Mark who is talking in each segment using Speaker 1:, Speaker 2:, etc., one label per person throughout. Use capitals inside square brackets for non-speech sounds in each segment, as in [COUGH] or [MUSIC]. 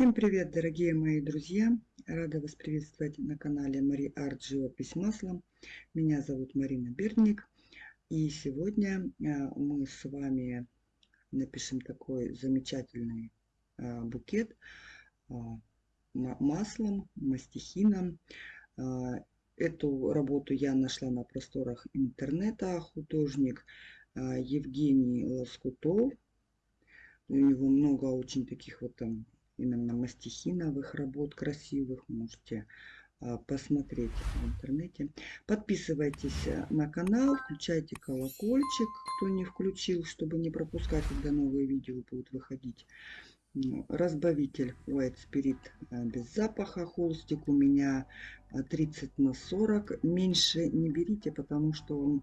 Speaker 1: Всем привет, дорогие мои друзья! Рада вас приветствовать на канале Мари Арт Живопись маслом. Меня зовут Марина Бердник. И сегодня а, мы с вами напишем такой замечательный а, букет а, маслом, мастихином. Эту работу я нашла на просторах интернета. Художник Евгений Лоскутов. У него много очень таких вот там именно мастихиновых работ красивых. Можете а, посмотреть в интернете. Подписывайтесь на канал, включайте колокольчик, кто не включил, чтобы не пропускать, когда новые видео будут выходить. Разбавитель White Spirit а, без запаха. Холстик у меня 30 на 40. Меньше не берите, потому что он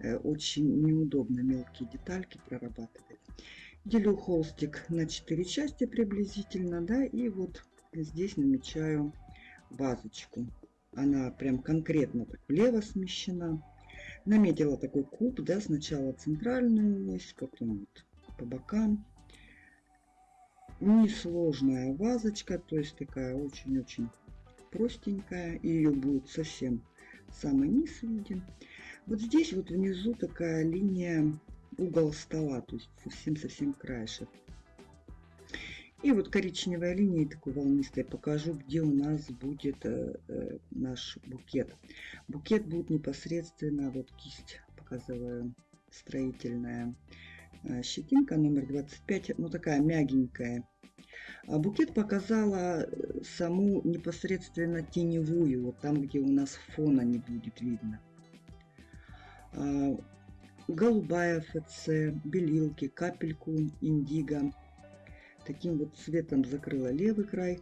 Speaker 1: э, очень неудобно мелкие детальки прорабатывает. Делю холстик на 4 части приблизительно, да, и вот здесь намечаю вазочку. Она прям конкретно так влево смещена. Наметила такой куб, да, сначала центральную ось, потом вот по бокам. Несложная вазочка, то есть такая очень-очень простенькая. Ее будет совсем самый низ виден. Вот здесь вот внизу такая линия угол стола, то есть совсем-совсем краешек. И вот коричневая линия такой волнистой покажу, где у нас будет э, э, наш букет. Букет будет непосредственно, вот кисть показываю, строительная э, щетинка номер 25, ну такая мягенькая. А букет показала э, саму непосредственно теневую, вот там, где у нас фона не будет видно. Голубая ФЦ, белилки, капельку индиго. Таким вот цветом закрыла левый край.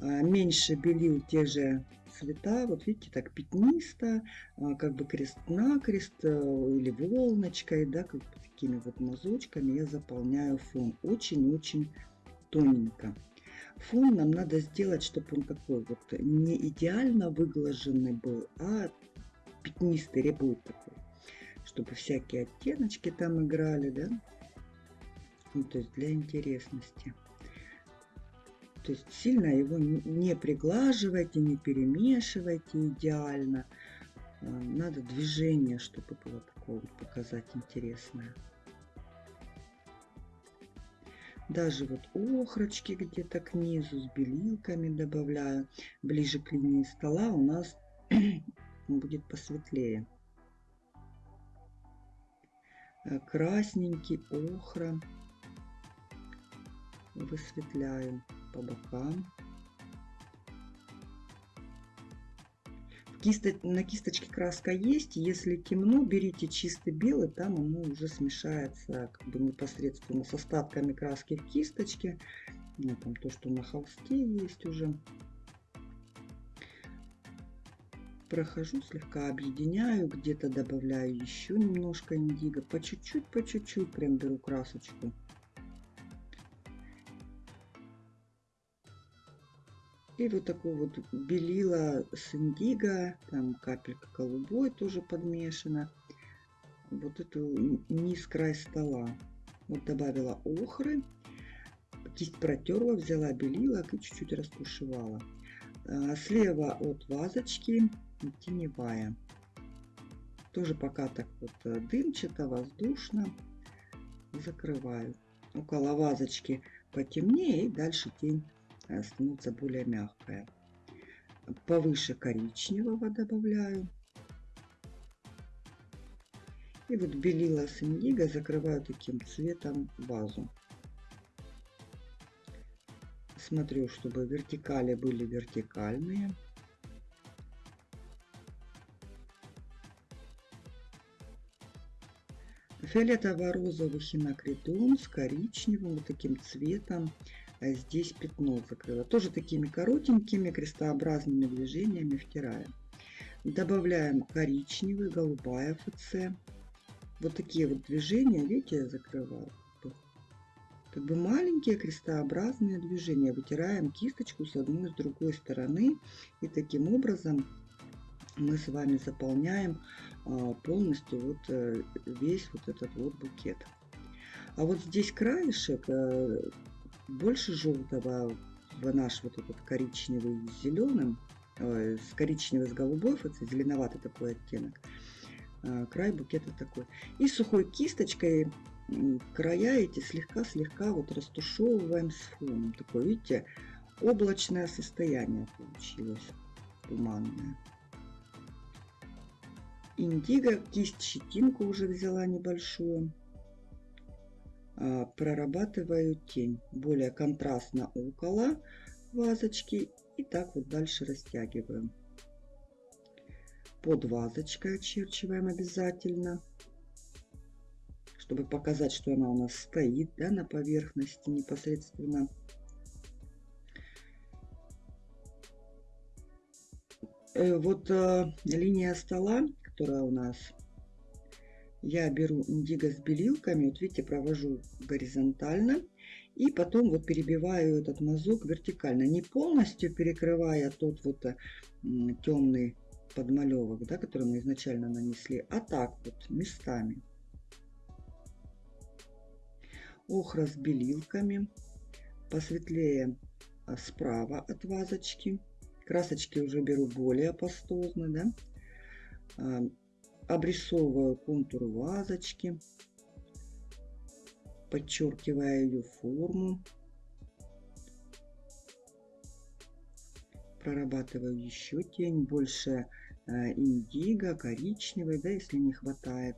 Speaker 1: А, меньше белил те же цвета. Вот видите, так пятнисто, а, как бы крест-накрест э, или волночкой, да, как бы такими вот мазочками я заполняю фон. Очень-очень тоненько. Фон нам надо сделать, чтобы он такой вот не идеально выглаженный был, а пятнистый рябой такой чтобы всякие оттеночки там играли, да? Ну, то есть для интересности. То есть сильно его не приглаживайте, не перемешивайте идеально. А, надо движение, чтобы было такое вот показать интересное. Даже вот охрочки где-то к низу с белилками добавляю. Ближе к линии стола у нас [CLEARS THROAT] будет посветлее. Э, красненький, охра. Высветляю по бокам. На кисточке краска есть. Если темно, берите чистый белый, там оно уже смешается как бы непосредственно с остатками краски в кисточке. Ну, там то, что на холсте есть уже прохожу, слегка объединяю, где-то добавляю еще немножко индиго, по чуть-чуть, по чуть-чуть прям беру красочку. И вот такой вот белила с индиго, там капелька голубой тоже подмешана. Вот эту низ край стола. Вот добавила охры, кисть протерла, взяла белилок и чуть-чуть растушевала. А, слева от вазочки теневая. Тоже пока так вот э, дымчато, воздушно. Закрываю. Около вазочки потемнее и дальше тень э, становится более мягкая. Повыше коричневого добавляю. И вот белила с индиго закрываю таким цветом вазу. Смотрю, чтобы вертикали были вертикальные. Фиолетово-розовый хинокритон с коричневым вот таким цветом. А здесь пятно закрыла. Тоже такими коротенькими крестообразными движениями втираем. Добавляем коричневый, голубая ФЦ. Вот такие вот движения, видите, я закрываю. Как бы маленькие крестообразные движения. Вытираем кисточку с одной и с другой стороны. И таким образом мы с вами заполняем полностью вот э, весь вот этот вот букет. А вот здесь краешек э, больше желтого наш вот этот коричневый с зеленым, э, с коричневый с голубой, это зеленоватый такой оттенок. Край букета такой. И сухой кисточкой края эти слегка-слегка вот растушевываем с фоном. Такое, видите, облачное состояние получилось, туманное. Индиго, кисть щетинку уже взяла небольшую. А, прорабатываю тень более контрастно около вазочки и так вот дальше растягиваем. Под вазочкой очерчиваем обязательно, чтобы показать, что она у нас стоит да, на поверхности непосредственно. Э, вот э, линия стола, которая у нас я беру индиго с белилками, вот видите, провожу горизонтально, и потом вот перебиваю этот мазок вертикально, не полностью перекрывая тот вот э, темный подмалевок, да, который мы изначально нанесли, а так вот местами. Охра с белилками, посветлее а, справа от вазочки. Красочки уже беру более пастозно, да обрисовываю контур вазочки, подчеркивая ее форму. Прорабатываю еще тень, больше э, индиго, коричневый, да, если не хватает.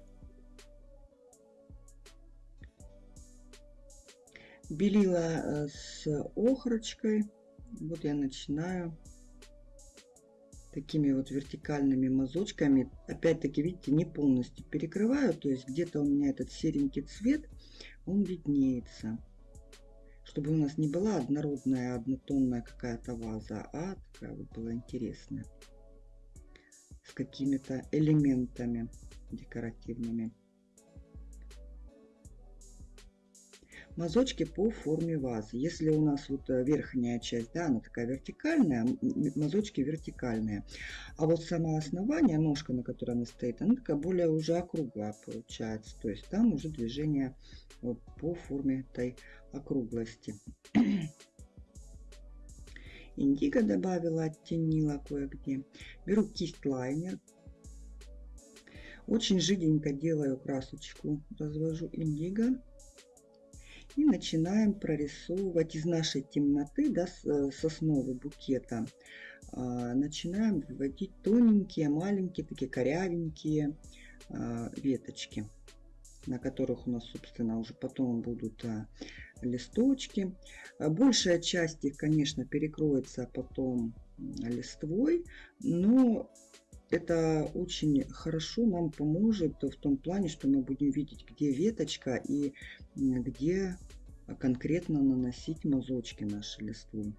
Speaker 1: Белила э, с охрочкой. Вот я начинаю такими вот вертикальными мазочками. Опять-таки, видите, не полностью перекрываю, то есть где-то у меня этот серенький цвет, он виднеется. Чтобы у нас не была однородная, однотонная какая-то ваза, а такая вот была интересная. С какими-то элементами декоративными. Мазочки по форме вазы. Если у нас вот э, верхняя часть, да, она такая вертикальная, мазочки вертикальные. А вот само основание, ножка, на которой она стоит, она такая более уже округлая получается. То есть там уже движение вот по форме этой округлости. [CLEARS THROAT] Индиго добавила, оттенила кое-где. Беру кисть лайнер. Очень жиденько делаю красочку. Развожу индиго и начинаем прорисовывать из нашей темноты, да, э, с основы букета, а, начинаем выводить тоненькие, маленькие, такие корявенькие а, веточки, на которых у нас, собственно, уже потом будут а, листочки. Большая часть их, конечно, перекроется потом листвой, но это очень хорошо нам поможет в том плане, что мы будем видеть, где веточка и где конкретно наносить мазочки наши листву.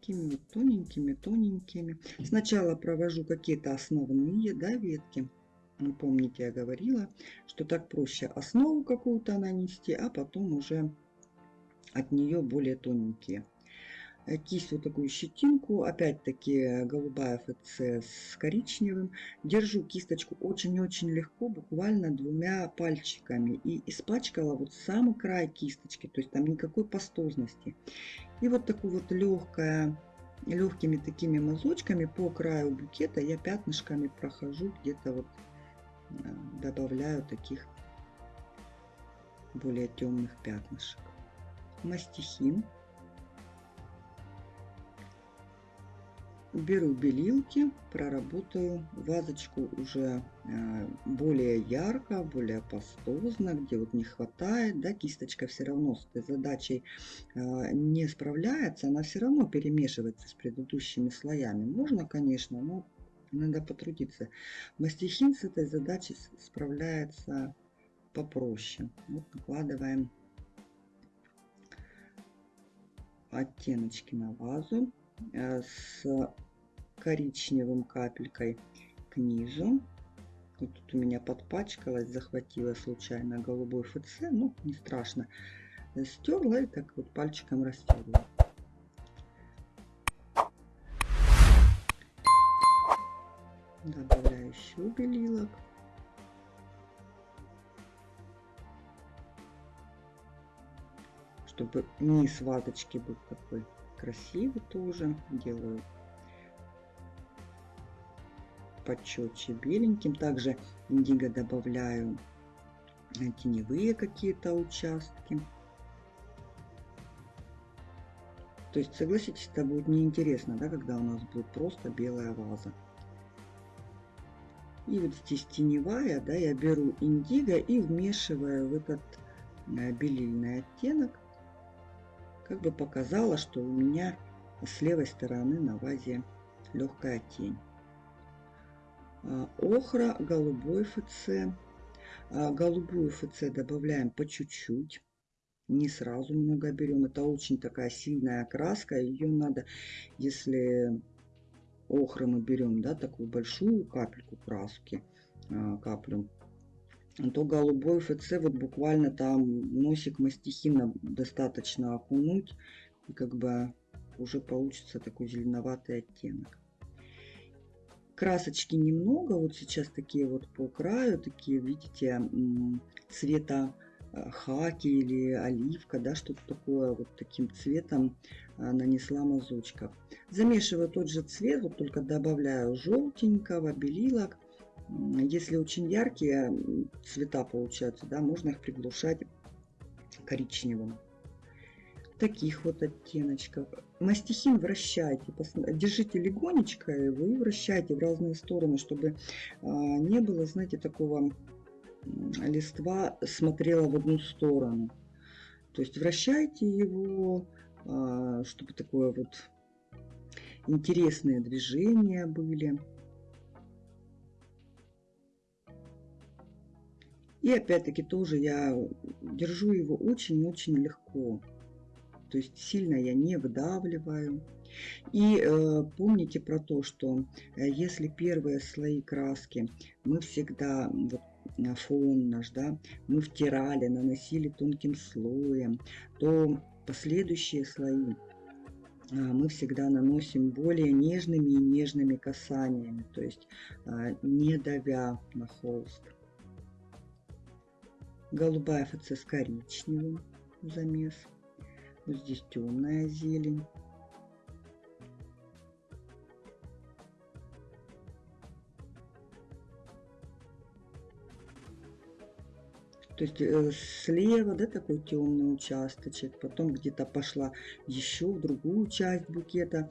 Speaker 1: Такими вот тоненькими-тоненькими. Сначала провожу какие-то основные да, ветки. Помните, я говорила, что так проще основу какую-то нанести, а потом уже от нее более тоненькие. Э, кисть такую щетинку, опять-таки голубая ФЦ с коричневым. Держу кисточку очень-очень легко, буквально двумя пальчиками. И испачкала вот самый край кисточки, то есть там никакой пастозности. И вот такую вот легкая, легкими такими мазочками по краю букета я пятнышками прохожу, где-то вот э, добавляю таких более темных пятнышек мастихин. Беру белилки, проработаю вазочку уже э, более ярко, более пастозно, где вот не хватает, да, кисточка все равно с этой задачей э, не справляется, она все равно перемешивается с предыдущими слоями. Можно, конечно, но надо потрудиться. Мастихин с этой задачей справляется попроще. Вот накладываем оттеночки на вазу э, с коричневым капелькой к низу. Вот тут у меня подпачкалась, захватила случайно голубой ФЦ, но не страшно. Стерла и так вот пальчиком растерла. Добавляю еще белилок. Чтобы низ ваточки был такой красивый тоже. Делаю почетче беленьким. Также индиго добавляю теневые какие-то участки. То есть, согласитесь, это будет неинтересно, да, когда у нас будет просто белая ваза. И вот здесь теневая, да, я беру индиго и вмешиваю в этот э, белильный оттенок. Как бы показала, что у меня с левой стороны на вазе легкая тень. А, охра, голубой ФЦ. А, голубую ФЦ добавляем по чуть-чуть. Не сразу много берем. Это очень такая сильная окраска. Ее надо, если охры мы берем, да, такую большую капельку краски, а, каплю, то голубой ФЦ вот буквально там носик мастихина достаточно окунуть. И как бы уже получится такой зеленоватый оттенок. Красочки немного, вот сейчас такие вот по краю, такие, видите, цвета э, хаки или оливка, да, что-то такое вот таким цветом э, нанесла мазочка. Замешиваю тот же цвет, вот только добавляю желтенького, белилок. Если очень яркие цвета получаются, да, можно их приглушать коричневым таких вот оттеночков. Мастихин вращайте, держите легонечко его и вращайте в разные стороны, чтобы а, не было, знаете, такого листва смотрела в одну сторону. То есть вращайте его, а, чтобы такое вот интересные движения были. И опять-таки тоже я держу его очень-очень легко. То есть сильно я не выдавливаю. И э, помните про то, что э, если первые слои краски мы всегда, вот, фон наш, да, мы втирали, наносили тонким слоем, то последующие слои э, мы всегда наносим более нежными и нежными касаниями, то есть э, не давя на холст. Голубая ФЦ с коричневым замес. Здесь темная зелень. То есть э, слева, да, такой темный участочек, потом где-то пошла еще в другую часть букета.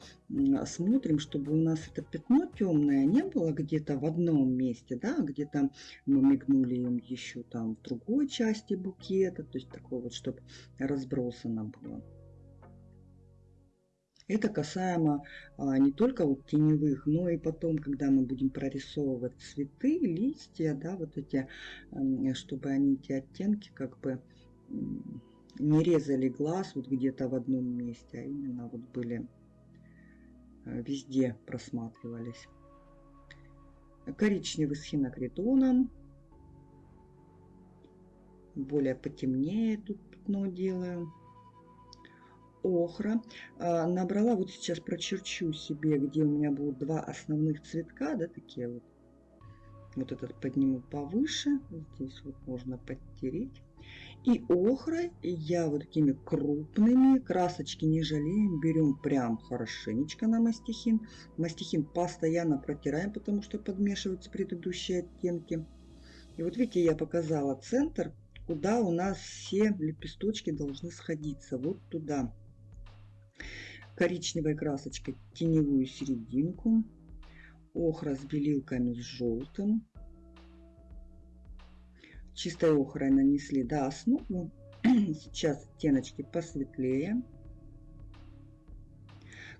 Speaker 1: Смотрим, чтобы у нас это пятно темное не было где-то в одном месте, да, где-то мы мигнули им еще там в другой части букета, то есть такое вот, чтобы разбросано было. Это касаемо а, не только вот теневых, но и потом, когда мы будем прорисовывать цветы, листья, да, вот эти, чтобы они эти оттенки как бы не резали глаз вот где-то в одном месте, а именно вот были а, везде просматривались. Коричневый с хинокритоном. Более потемнее тут пятно делаю охра. А, набрала, вот сейчас прочерчу себе, где у меня будут два основных цветка, да, такие вот. Вот этот подниму повыше, здесь вот можно подтереть. И охрой я вот такими крупными, красочки не жалеем, берем прям хорошенечко на мастихин. Мастихин постоянно протираем, потому что подмешиваются предыдущие оттенки. И вот видите, я показала центр, куда у нас все лепесточки должны сходиться. Вот туда коричневой красочкой теневую серединку, охра с белилками с желтым. Чистой охрой нанесли до основы. [CLEARS THROAT] Сейчас оттеночки посветлее.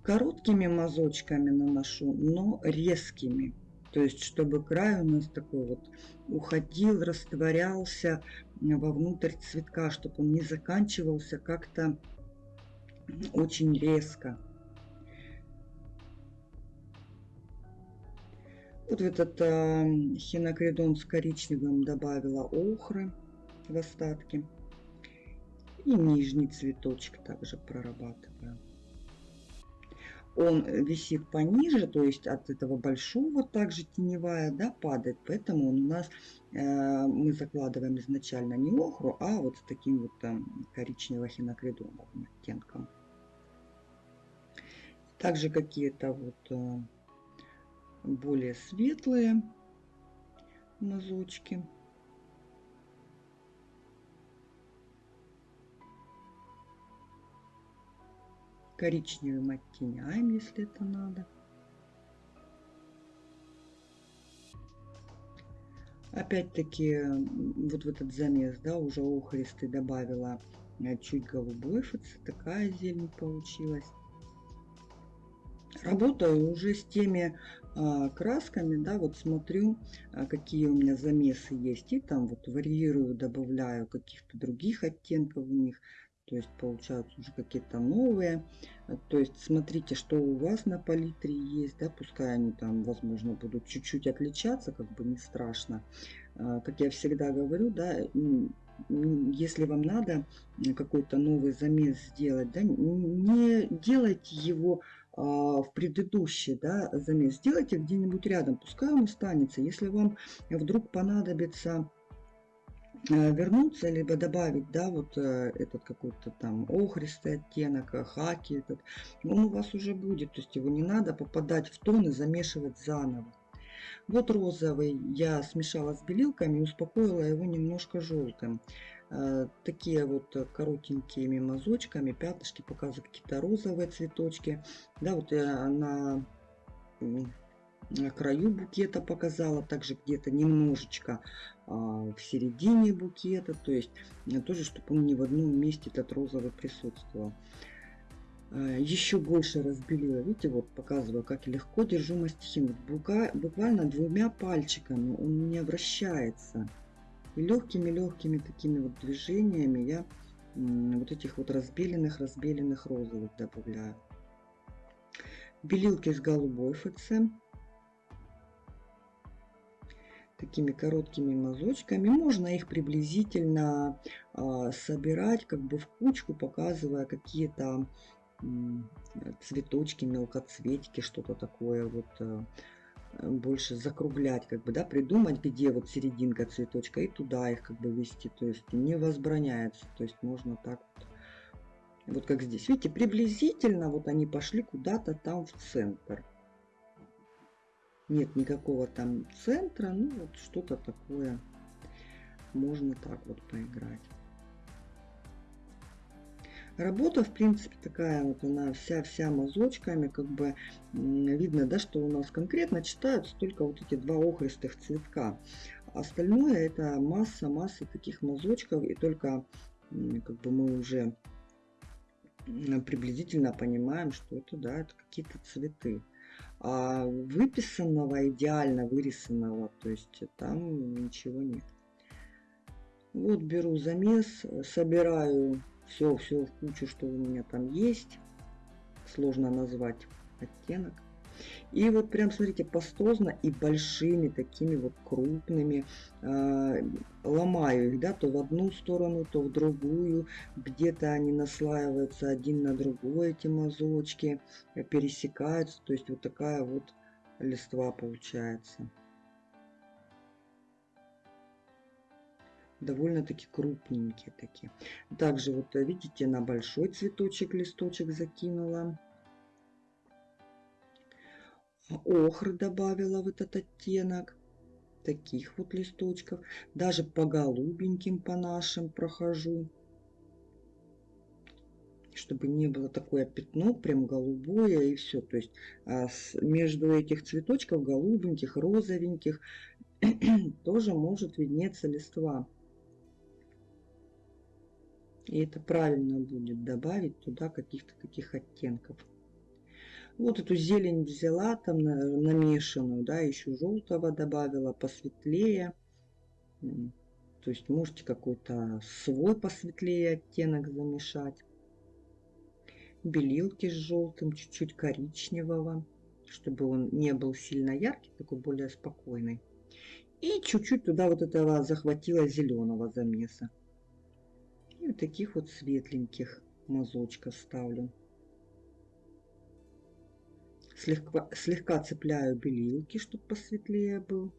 Speaker 1: Короткими мазочками наношу, но резкими. То есть, чтобы край у нас такой вот уходил, растворялся вовнутрь цветка, чтобы он не заканчивался как-то очень резко. Вот в этот э, хинокридон с коричневым добавила охры в остатки. И нижний цветочек также прорабатываю. он висит пониже, то есть от этого большого также теневая да, падает, поэтому он у нас э, мы закладываем изначально не охру, а вот с таким вот там коричнево-хинокридоновым оттенком. Также какие-то вот э, более светлые мазочки. коричневым оттеняем, если это надо. Опять-таки, вот в этот замес, да, уже охристый добавила э, чуть голубой ФЦ, такая зелень получилась. Работаю уже с теми а, красками, да, вот смотрю, а, какие у меня замесы есть, и там вот варьирую, добавляю каких-то других оттенков в них то есть получаются уже какие-то новые. То есть смотрите, что у вас на палитре есть, да, пускай они там, возможно, будут чуть-чуть отличаться, как бы не страшно. А, как я всегда говорю, да, если вам надо какой-то новый замес сделать, да, не делайте его а, в предыдущий да, замес, сделайте где-нибудь рядом, пускай он останется. Если вам вдруг понадобится Э, вернуться, либо добавить, да, вот э, этот какой-то там охристый оттенок, э, хаки этот, он у вас уже будет, то есть его не надо попадать в тон и замешивать заново. Вот розовый я смешала с белилками, успокоила его немножко желтым. Такие вот коротенькими мазочками, пятнышки показывают какие-то розовые цветочки. Да, вот я на на краю букета показала, также где-то немножечко а, в середине букета, то есть э, тоже, чтобы он не в одном месте этот розовый присутствовал. Еще больше разбелила, видите, вот показываю, как легко держу мастихин. Буквально двумя пальчиками он не вращается. И легкими-легкими такими вот движениями я вот этих вот разбеленных, разбеленных розовых добавляю. Белилки с голубой ФЦ такими короткими мазочками. Можно их приблизительно э, собирать как бы в кучку, показывая какие-то цветочки, мелкоцветики, что-то такое вот э, больше закруглять, как бы, да, придумать, где вот серединка цветочка и туда их как бы вести, то есть не возбраняется, то есть можно так вот, вот как здесь, видите, приблизительно вот они пошли куда-то там в центр. Нет никакого там центра, ну вот что-то такое. Можно так вот поиграть. Работа, в принципе, такая вот она вся-вся мазочками, как бы видно, да, что у нас конкретно читаются только вот эти два охристых цветка. Остальное это масса-масса таких мазочков, и только как бы мы уже приблизительно понимаем, что это, да, это какие-то цветы а выписанного, идеально вырисанного, то есть там ничего нет. Вот беру замес, собираю все, все в кучу, что у меня там есть. Сложно назвать оттенок. И вот прям, смотрите, пастозно и большими такими вот крупными э, ломаю их, да, то в одну сторону, то в другую. Где-то они наслаиваются один на другой, эти мазочки, пересекаются. То есть вот такая вот листва получается. Довольно-таки крупненькие такие. Также вот э, видите, на большой цветочек листочек закинула. Охры добавила в этот оттенок таких вот листочков. Даже по голубеньким по нашим прохожу чтобы не было такое пятно прям голубое и все то есть а между этих цветочков голубеньких розовеньких [CLEARS THROAT] тоже может виднеться листва и это правильно будет добавить туда каких-то таких оттенков вот эту зелень взяла, там намешанную, да, еще желтого добавила, посветлее. То есть можете какой-то свой посветлее оттенок замешать. Белилки с желтым, чуть-чуть коричневого, чтобы он не был сильно яркий, такой более спокойный. И чуть-чуть туда вот этого захватила зеленого замеса. И таких вот светленьких мазочков ставлю. слегка, слегка цепляю белилки, чтобы посветлее был.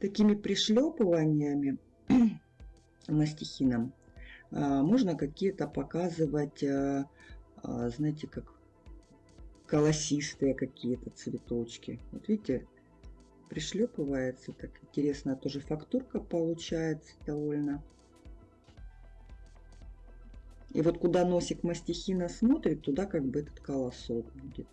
Speaker 1: Такими пришлепываниями мастихином [CLEARS THROAT] а, можно какие-то показывать, а, а, знаете, как колосистые какие-то цветочки. Вот видите, пришлепывается так интересно, тоже фактурка получается довольно. И вот куда носик мастихина смотрит, туда как бы этот колосок будет.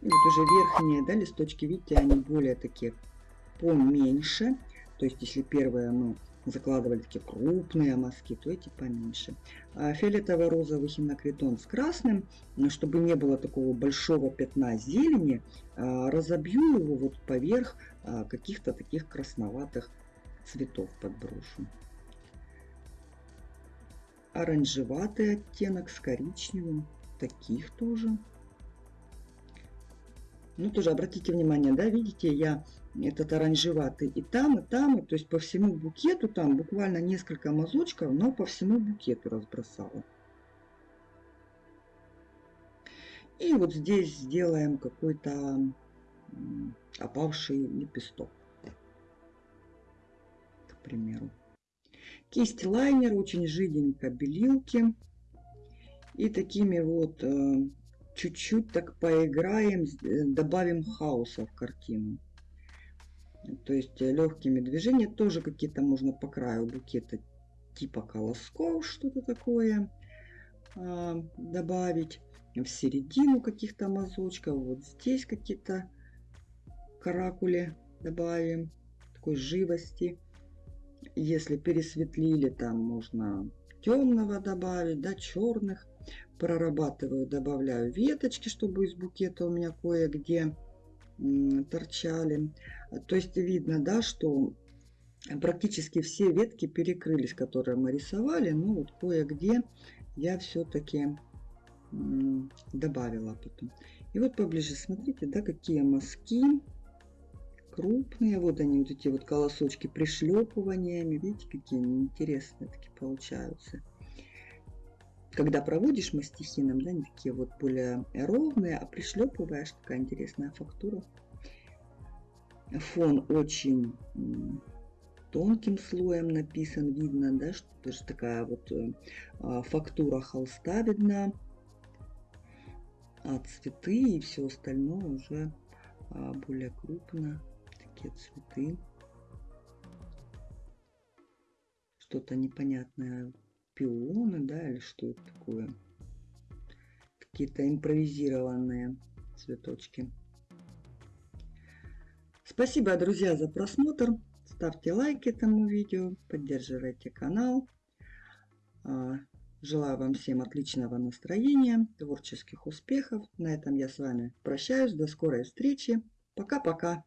Speaker 1: И вот уже верхние да, листочки, видите, они более такие поменьше. То есть, если первые мы закладывали такие крупные мазки, то эти поменьше. А фиолетово-розовый хинокритон с красным, чтобы не было такого большого пятна зелени, а, разобью его вот поверх а, каких-то таких красноватых цветов подброшу. Оранжеватый оттенок с коричневым, таких тоже. Ну, тоже обратите внимание, да, видите, я этот оранжеватый и там, и там, и, то есть по всему букету там буквально несколько мазочков, но по всему букету разбросала. И вот здесь сделаем какой-то опавший лепесток, к примеру. Кисть лайнер, очень жиденько белилки. И такими вот э, чуть-чуть так поиграем, э, добавим хаоса в картину. То есть э, легкими движениями тоже какие-то можно по краю букета типа колосков, что-то такое а, добавить. В середину каких-то мазочков. Вот здесь какие-то каракули добавим. Такой живости. Если пересветлили, там можно темного добавить, да, черных. Прорабатываю, добавляю веточки, чтобы из букета у меня кое-где торчали. То есть видно, да, что практически все ветки перекрылись, которые мы рисовали. Ну вот кое-где я все-таки добавила потом. И вот поближе смотрите, да, какие мазки крупные. Вот они, вот эти вот колосочки пришлепываниями. Видите, какие они интересные такие получаются. Когда проводишь мастихином, да, они такие вот более ровные, а пришлепываешь, такая интересная фактура. Фон очень тонким слоем написан, видно, да, что тоже такая вот э, а, фактура холста видна, а цветы и все остальное уже а, более крупно, такие цветы. Что-то непонятное, пионы, да, или что это такое? Какие-то импровизированные цветочки. Спасибо, друзья, за просмотр. Ставьте лайки этому видео, поддерживайте канал. А, желаю вам всем отличного настроения, творческих успехов. На этом я с вами прощаюсь. До скорой встречи. Пока-пока.